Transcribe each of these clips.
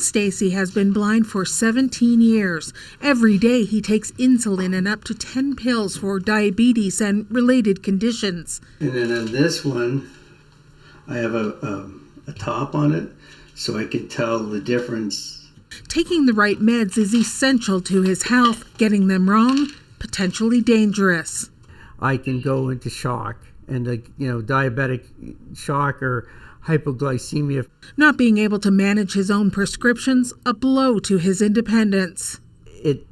Dean Stacy has been blind for 17 years. Every day he takes insulin and up to 10 pills for diabetes and related conditions. And then on this one, I have a, a, a top on it so I can tell the difference. Taking the right meds is essential to his health. Getting them wrong, potentially dangerous. I can go into shock and a you know diabetic shock or hypoglycemia. Not being able to manage his own prescriptions, a blow to his independence. It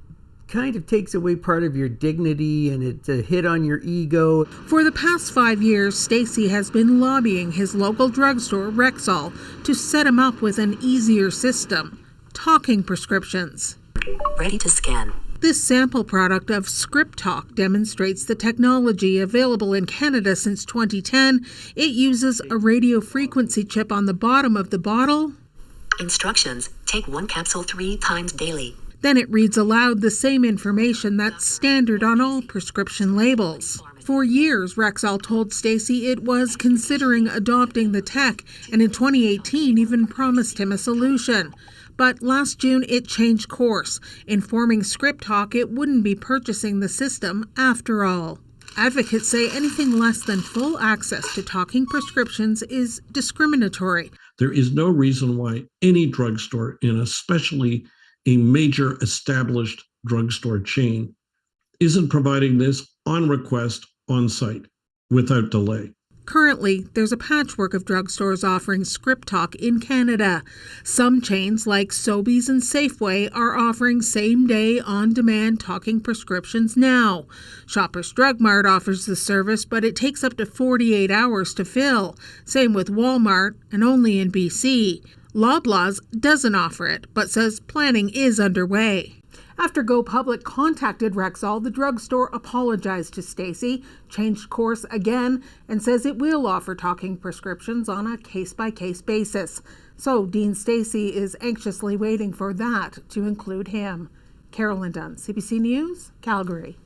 kind of takes away part of your dignity and it's a hit on your ego. For the past five years, Stacy has been lobbying his local drugstore, Rexall, to set him up with an easier system talking prescriptions. Ready to scan. This sample product of ScriptTalk demonstrates the technology available in Canada since 2010. It uses a radio frequency chip on the bottom of the bottle. Instructions Take one capsule three times daily. Then it reads aloud the same information that's standard on all prescription labels. For years, Rexall told Stacy it was considering adopting the tech, and in 2018 even promised him a solution. But last June, it changed course, informing ScriptTalk it wouldn't be purchasing the system after all. Advocates say anything less than full access to talking prescriptions is discriminatory. There is no reason why any drugstore, and especially a major established drugstore chain, isn't providing this on request on site without delay. Currently, there's a patchwork of drugstores offering Script Talk in Canada. Some chains like Sobeys and Safeway are offering same day on demand talking prescriptions now. Shoppers Drug Mart offers the service, but it takes up to 48 hours to fill. Same with Walmart, and only in BC. Loblaws doesn't offer it, but says planning is underway. After Go Public contacted Rexall, the drugstore apologized to Stacy, changed course again, and says it will offer talking prescriptions on a case by case basis. So Dean Stacy is anxiously waiting for that to include him. Carolyn Dunn, CBC News, Calgary.